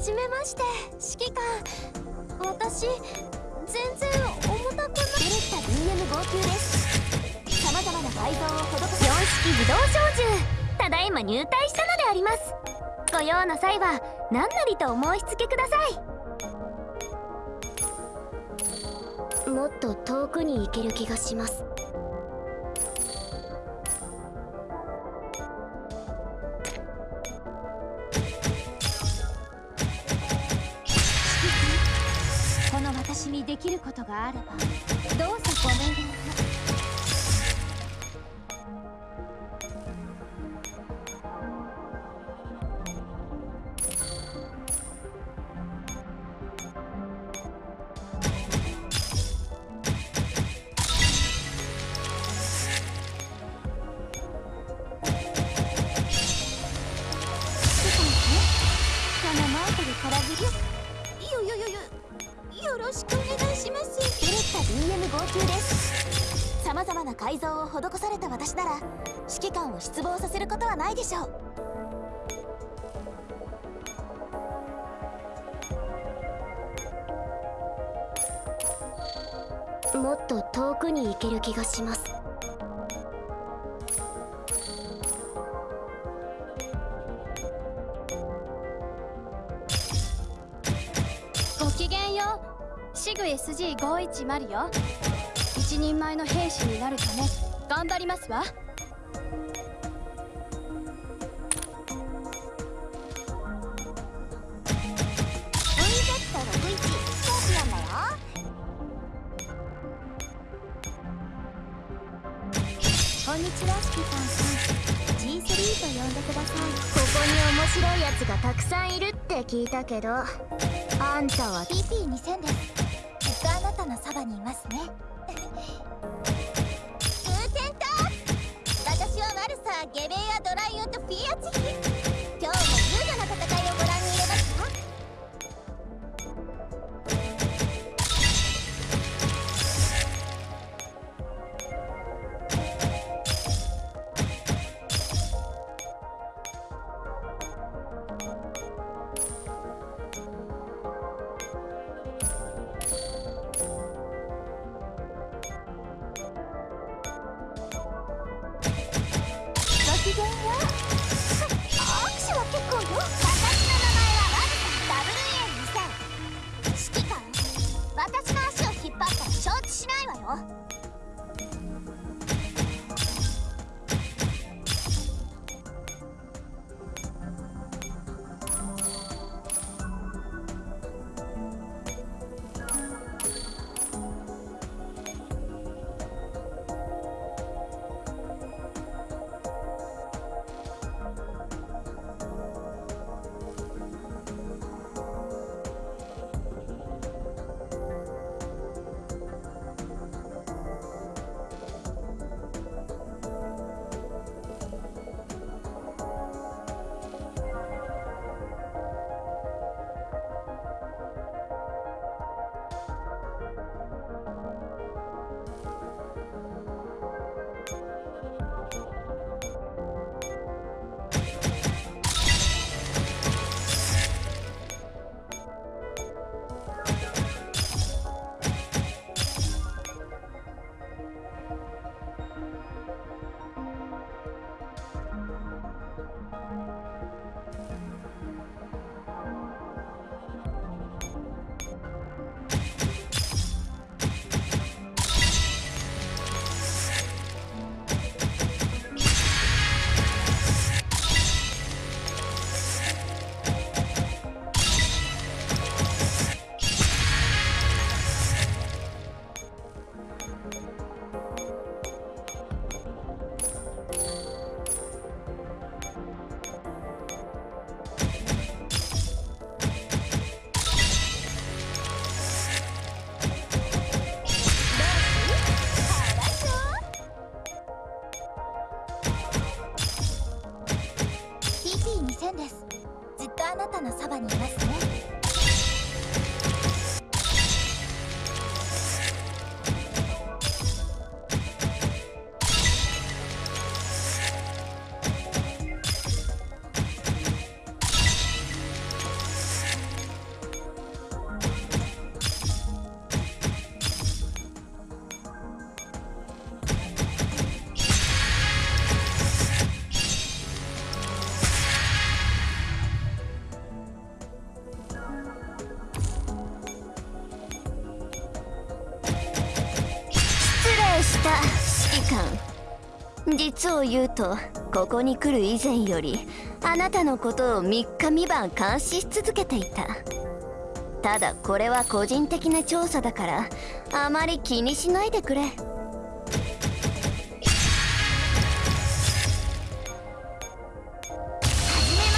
まして指揮官私全然重たくないベレッタ DM 号泣です様々な改造を施す4式自動小銃ただいま入隊したのであります。ご用の際は何なりとお申し付けください。もっと遠くに行ける気がします。にできることがあればどうぞご命令を。な改造を施された私なら指揮官を失望させることはないでしょう。もっと遠くに行ける気がします。シグ SG510 よ。一人前の兵士になるため頑張りますわ。こんにちはスキパンさん G3 と呼んでくださいここに面白いやつがたくさんいるって聞いたけどあんたは PP2000 ですきっとあなたのそばにいますね。ゲベやドライオンとピアチ実を言うとここに来る以前よりあなたのことを3日三晩監視し続けていた。ただこれは個人的な調査だからあまり気にしないでくれ。はじめま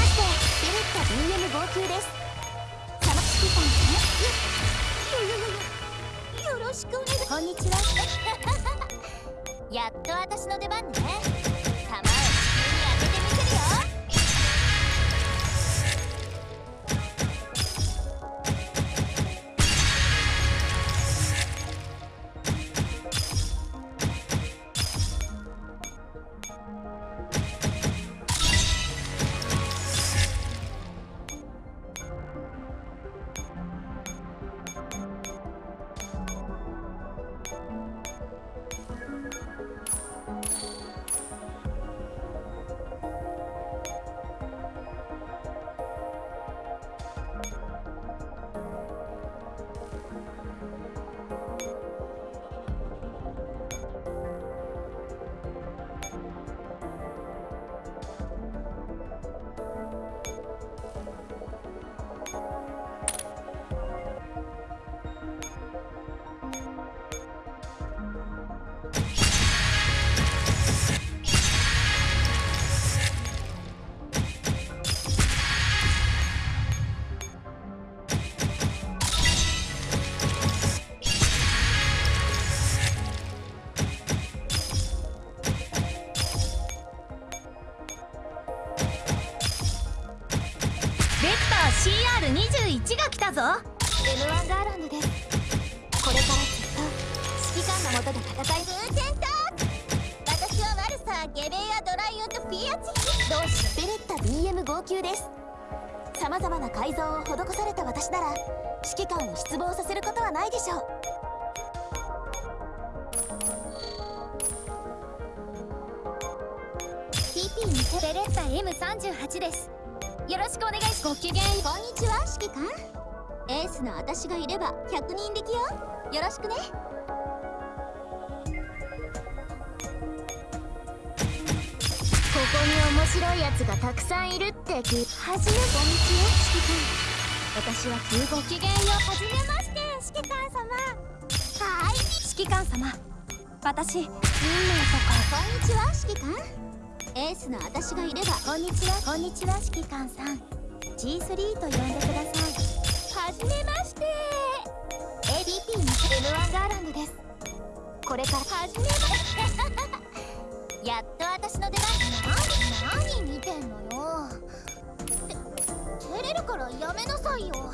してベレッタ BM 号泣です。サマ指揮官よよよよよろしくお願いこんにちは。やっと私の出番ね。CR21 が来たぞ。M1 ガーランドですこれからずっと指揮官のもとで戦い風船と私はワルサーゲベアドライオとピアチ同志ベレッタ BM 号泣です。さまざまな改造を施された私なら指揮官を失望させることはないでしょう。にベレッタ M38 ですよろしくお願いしごきげんこんにちは。指揮官エースの私がいれば100人力よ。よろしくね。ここに面白いやつがたくさんいるって聞いはじめこんにちは指揮官私は9号ごきげんよはじめまして指揮官様。はい指揮官様。私運命とかこんにちは指揮官エースの私がいれば。こんにちはこんにちは指揮官さん。G3 と呼んでください。はじめまして。ADP の M1 ガーランドです。これから。はじめまして。やっと私の出番。何何見てんのよ。て照れるからやめなさいよ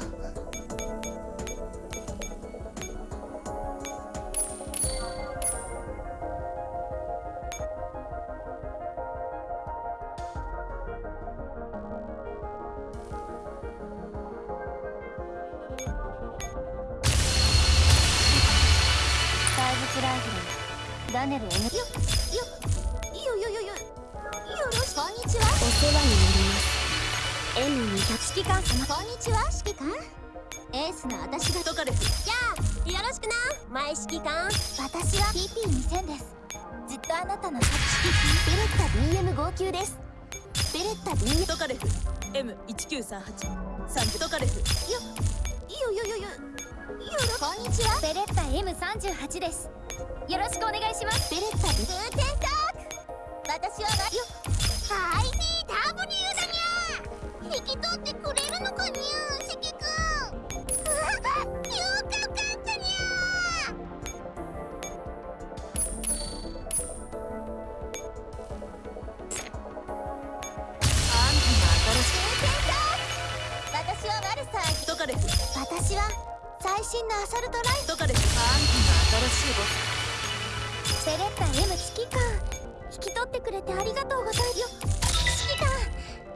フルダネル N よよよよよよよろしくこんにちはお世話になります M200 指揮官様こんにちは指揮官エースの私がトカレフじゃあよろしくな前指揮官私は PP2000 ですずっとあなたの指揮ベレッタ BM 号泣ですベレッタ BM トカレフ M1938 サンジトカレフよよよよよよろこんにちはベレッタ M38 ですよろしくお願いします。ベレッタビ風天トーク私はよ IDW だくれてありがとうございます。よ。指揮官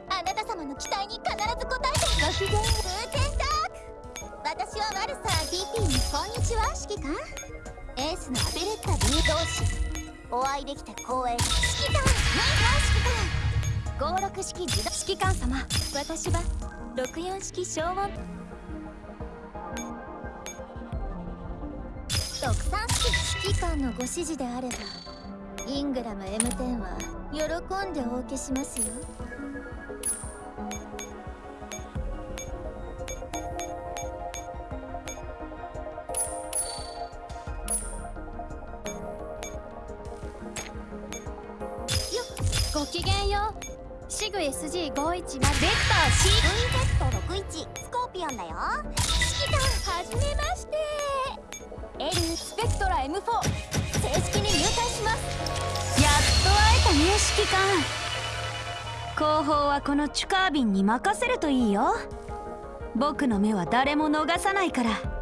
あなた様の期待に必ず応えて。ごきげん風天トーク私はワルサー DP にこんにちは。指揮官エースのアベレッタ B 同士お会いできて光栄指揮官ねえ指揮官56式自動指揮官様。私は64式消音特産式。指揮官のご指示であれば。イングラム M10 は喜んでお受けしますよ。ごきげんよう。シグ SG510 ベクター C VZ61 スコーピオンだよ。指揮官はじめまして。L スペクトラ M4 指揮官後方はこのチュカービンに任せるといいよ。僕の目は誰も逃さないから。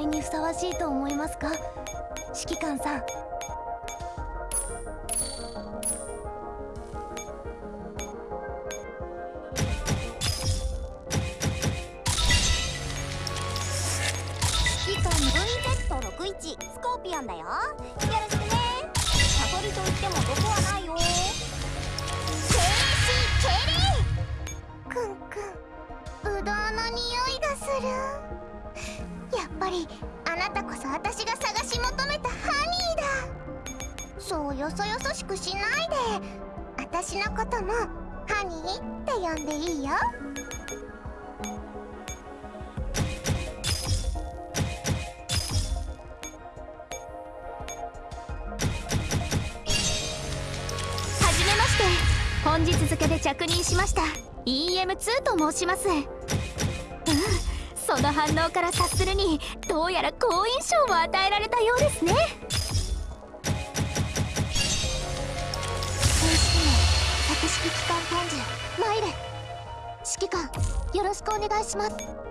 たちの出会いにふさわしいと思いますか？指揮官さん。指揮官 VZ61 スコーピオンだよ。よろしくね。サソリと言っても毒はないよ。ぱりあなたこそ私が探し求めたハニーだ。そうよそよそしくしないで。私のこともハニーって呼んでいいよ。はじめまして。本日付で着任しました。EM2 と申します。その反応から察するにどうやら好印象を与えられたようですね。正式名博識機関ポンジマイレ指揮官よろしくお願いします。